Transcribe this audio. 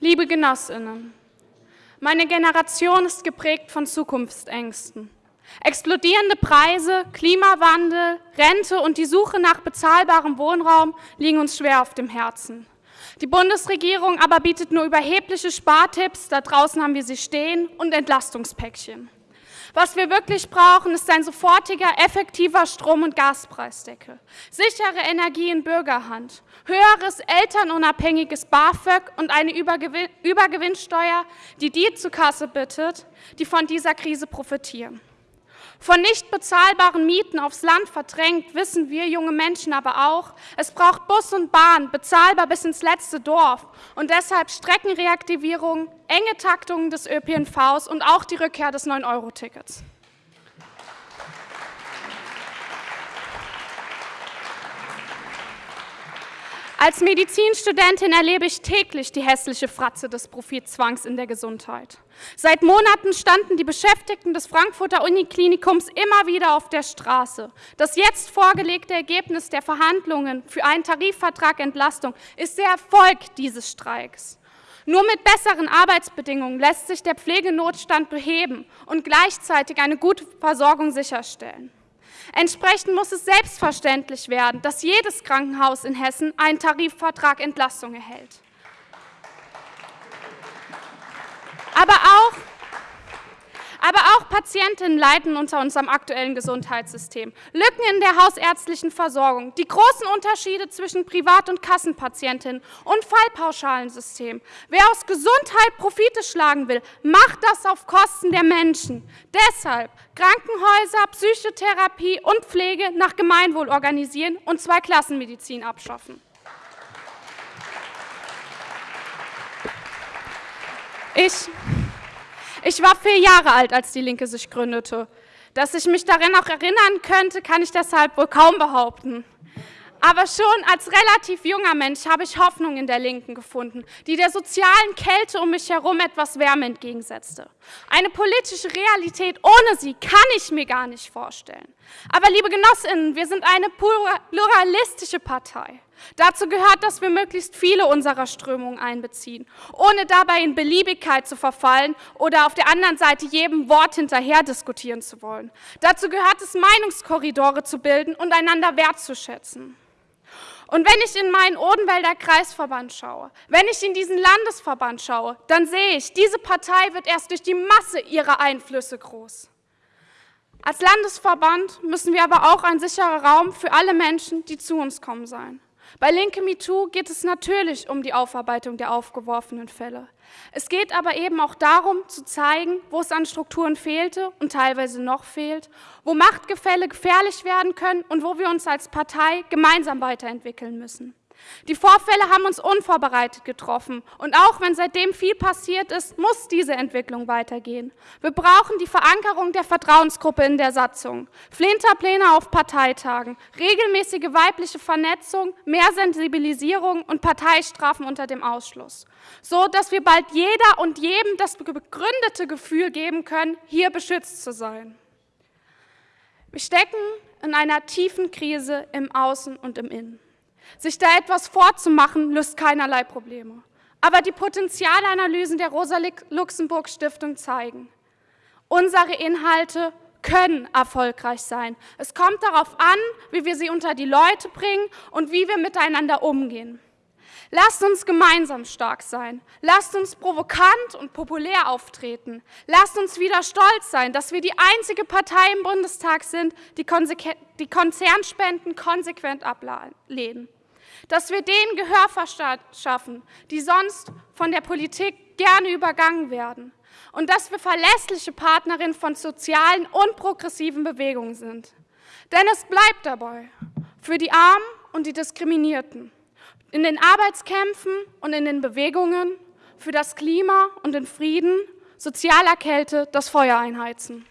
Liebe Genossinnen, meine Generation ist geprägt von Zukunftsängsten. Explodierende Preise, Klimawandel, Rente und die Suche nach bezahlbarem Wohnraum liegen uns schwer auf dem Herzen. Die Bundesregierung aber bietet nur überhebliche Spartipps, da draußen haben wir sie stehen, und Entlastungspäckchen. Was wir wirklich brauchen, ist ein sofortiger, effektiver Strom- und Gaspreisdeckel, sichere Energie in Bürgerhand, höheres elternunabhängiges BAföG und eine Übergewinn Übergewinnsteuer, die die zur Kasse bittet, die von dieser Krise profitieren. Von nicht bezahlbaren Mieten aufs Land verdrängt, wissen wir junge Menschen aber auch, es braucht Bus und Bahn, bezahlbar bis ins letzte Dorf und deshalb Streckenreaktivierung, enge Taktungen des ÖPNVs und auch die Rückkehr des 9-Euro-Tickets. Als Medizinstudentin erlebe ich täglich die hässliche Fratze des Profitzwangs in der Gesundheit. Seit Monaten standen die Beschäftigten des Frankfurter Uniklinikums immer wieder auf der Straße. Das jetzt vorgelegte Ergebnis der Verhandlungen für einen Tarifvertrag Entlastung ist der Erfolg dieses Streiks. Nur mit besseren Arbeitsbedingungen lässt sich der Pflegenotstand beheben und gleichzeitig eine gute Versorgung sicherstellen. Entsprechend muss es selbstverständlich werden, dass jedes Krankenhaus in Hessen einen Tarifvertrag Entlastung erhält. Aber auch Patientinnen leiden unter unserem aktuellen Gesundheitssystem. Lücken in der hausärztlichen Versorgung, die großen Unterschiede zwischen Privat- und Kassenpatientinnen und Fallpauschalensystem. Wer aus Gesundheit Profite schlagen will, macht das auf Kosten der Menschen. Deshalb Krankenhäuser, Psychotherapie und Pflege nach Gemeinwohl organisieren und Zweiklassenmedizin abschaffen. Ich ich war vier Jahre alt, als die Linke sich gründete. Dass ich mich daran auch erinnern könnte, kann ich deshalb wohl kaum behaupten. Aber schon als relativ junger Mensch habe ich Hoffnung in der Linken gefunden, die der sozialen Kälte um mich herum etwas Wärme entgegensetzte. Eine politische Realität ohne sie kann ich mir gar nicht vorstellen. Aber liebe Genossinnen, wir sind eine pluralistische Partei. Dazu gehört, dass wir möglichst viele unserer Strömungen einbeziehen, ohne dabei in Beliebigkeit zu verfallen oder auf der anderen Seite jedem Wort hinterher diskutieren zu wollen. Dazu gehört es, Meinungskorridore zu bilden und einander wertzuschätzen. Und wenn ich in meinen Odenwälder Kreisverband schaue, wenn ich in diesen Landesverband schaue, dann sehe ich, diese Partei wird erst durch die Masse ihrer Einflüsse groß. Als Landesverband müssen wir aber auch ein sicherer Raum für alle Menschen, die zu uns kommen, sein. Bei Linke MeToo geht es natürlich um die Aufarbeitung der aufgeworfenen Fälle. Es geht aber eben auch darum, zu zeigen, wo es an Strukturen fehlte und teilweise noch fehlt, wo Machtgefälle gefährlich werden können und wo wir uns als Partei gemeinsam weiterentwickeln müssen. Die Vorfälle haben uns unvorbereitet getroffen. Und auch wenn seitdem viel passiert ist, muss diese Entwicklung weitergehen. Wir brauchen die Verankerung der Vertrauensgruppe in der Satzung, Flinterpläne auf Parteitagen, regelmäßige weibliche Vernetzung, mehr Sensibilisierung und Parteistrafen unter dem Ausschluss. So, dass wir bald jeder und jedem das begründete Gefühl geben können, hier beschützt zu sein. Wir stecken in einer tiefen Krise im Außen und im Innen. Sich da etwas vorzumachen, löst keinerlei Probleme. Aber die Potenzialanalysen der Rosa-Luxemburg-Stiftung zeigen, unsere Inhalte können erfolgreich sein. Es kommt darauf an, wie wir sie unter die Leute bringen und wie wir miteinander umgehen. Lasst uns gemeinsam stark sein. Lasst uns provokant und populär auftreten. Lasst uns wieder stolz sein, dass wir die einzige Partei im Bundestag sind, die, die Konzernspenden konsequent ablehnen dass wir denen Gehör verschaffen, die sonst von der Politik gerne übergangen werden und dass wir verlässliche Partnerin von sozialen und progressiven Bewegungen sind. Denn es bleibt dabei, für die Armen und die Diskriminierten, in den Arbeitskämpfen und in den Bewegungen, für das Klima und den Frieden, sozialer Kälte das Feuer einheizen.